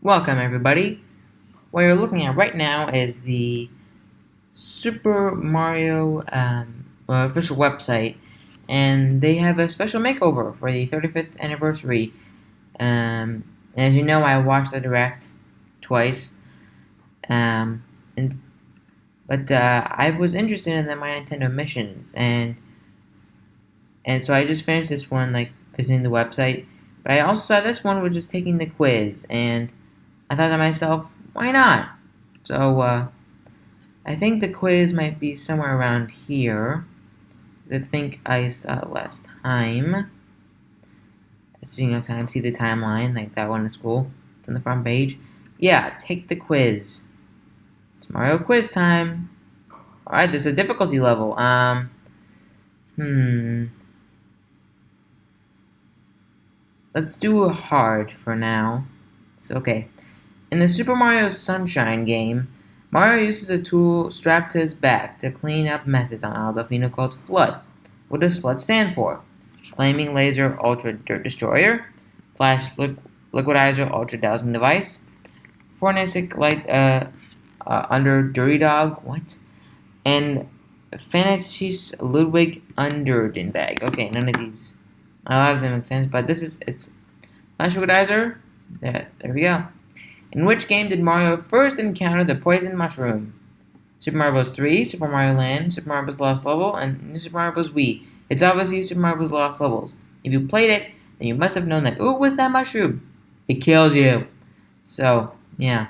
Welcome, everybody. What you're looking at right now is the Super Mario um, official website, and they have a special makeover for the 35th anniversary. Um, as you know, I watched the direct twice, um, and but uh, I was interested in the My Nintendo missions, and and so I just finished this one, like visiting the website. But I also saw this one was just taking the quiz, and I thought to myself, why not? So, uh, I think the quiz might be somewhere around here. I think I saw last time. Speaking of time, see the timeline, like that one in school. It's on the front page. Yeah, take the quiz. It's Mario quiz time. Alright, there's a difficulty level. Um, hmm. Let's do hard for now. It's okay. In the Super Mario Sunshine game, Mario uses a tool strapped to his back to clean up messes on Delfino called FLUDD. What does FLUDD stand for? Flaming Laser Ultra Dirt Destroyer, Flash Liquidizer Ultra Dowsing Device, Fornasic Light uh, uh, Under Dirty Dog, what? And Fantasys Ludwig Underden Bag. Okay, none of these, a lot of them make sense, but this is, it's Flash Liquidizer, there, there we go. In which game did Mario first encounter the poison mushroom? Super Mario Bros. 3, Super Mario Land, Super Mario Bros. Lost Level, and New Super Mario Bros. Wii. It's obviously Super Mario Bros. Lost Levels. If you played it, then you must have known that, ooh, what's that mushroom? It kills you. So, yeah.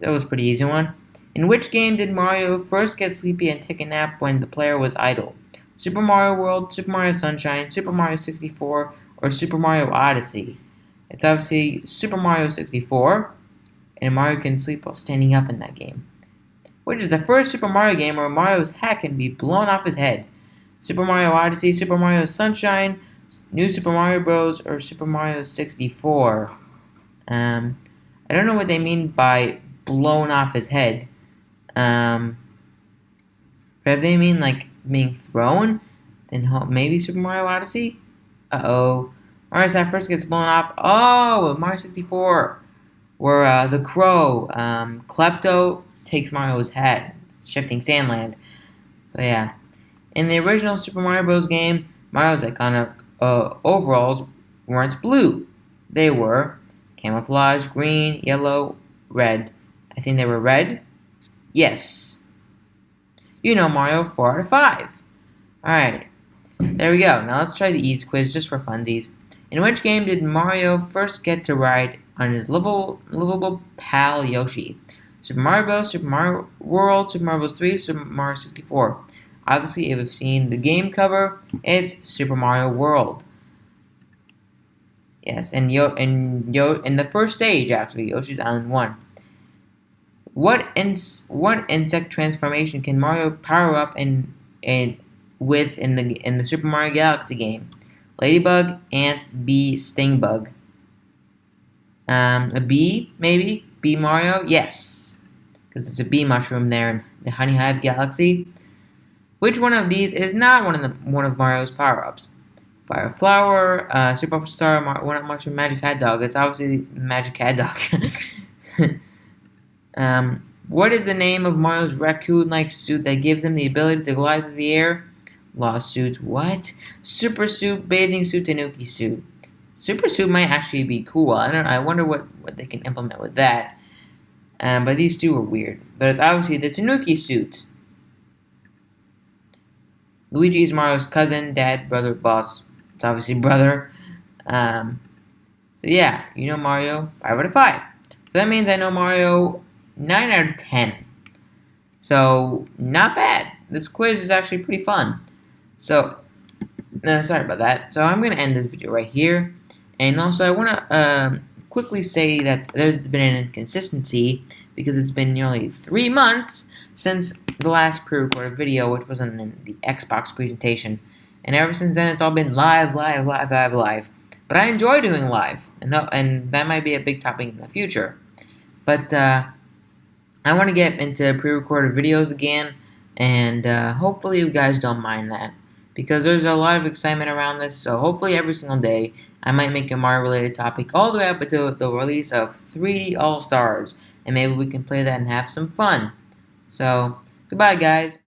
That was pretty easy one. In which game did Mario first get sleepy and take a nap when the player was idle? Super Mario World, Super Mario Sunshine, Super Mario 64, or Super Mario Odyssey? It's obviously Super Mario 64, and Mario can sleep while standing up in that game. Which is the first Super Mario game where Mario's hat can be blown off his head. Super Mario Odyssey, Super Mario Sunshine, New Super Mario Bros., or Super Mario 64. Um, I don't know what they mean by blown off his head. Um, but if they mean like being thrown, then maybe Super Mario Odyssey? Uh-oh. Mario Side first gets blown off. Oh, Mario 64, where uh, the crow, um, Klepto, takes Mario's head, shifting Sandland. So yeah. In the original Super Mario Bros. game, Mario's iconic uh, overalls weren't blue. They were camouflage, green, yellow, red. I think they were red. Yes. You know Mario 4 out of 5. Alright. There we go. Now let's try the ease quiz just for funsies. In which game did Mario first get to ride on his lovable, lovable pal Yoshi? Super Mario Bros., Super Mario World, Super Mario Bros. 3, Super Mario 64. Obviously, if you've seen the game cover, it's Super Mario World. Yes, and Yo and Yo in the first stage actually, Yoshi's Island 1. What ins what insect transformation can Mario power up in in with in the in the Super Mario Galaxy game? Ladybug, ant, bee, sting bug. Um, a bee, maybe? Bee Mario? Yes. Because there's a bee mushroom there in the Honey Hive Galaxy. Which one of these is not one of the one of Mario's power-ups? Fire Flower, uh, Superstar, Mar one Mushroom, Magic Cat Dog. It's obviously Magic Cat Dog. um, what is the name of Mario's raccoon-like suit that gives him the ability to glide through the air? Lawsuit. What? Super suit, bathing suit, Tanuki suit. Super suit might actually be cool. I don't. I wonder what what they can implement with that. Um, but these two are weird. But it's obviously the Tanuki suit. Luigi is Mario's cousin, dad, brother, boss. It's obviously brother. Um, so yeah, you know Mario 5 out of 5. So that means I know Mario 9 out of 10. So, not bad. This quiz is actually pretty fun. So, uh, sorry about that. So I'm going to end this video right here. And also I want to um, quickly say that there's been an inconsistency because it's been nearly three months since the last pre-recorded video, which was on the Xbox presentation. And ever since then, it's all been live, live, live, live, live. But I enjoy doing live, and, and that might be a big topic in the future. But uh, I want to get into pre-recorded videos again, and uh, hopefully you guys don't mind that. because there's a lot of excitement around this. So hopefully every single day I might make a Mario related topic all the way up until the release of 3D All Stars, and maybe we can play that and have some fun. So goodbye, guys.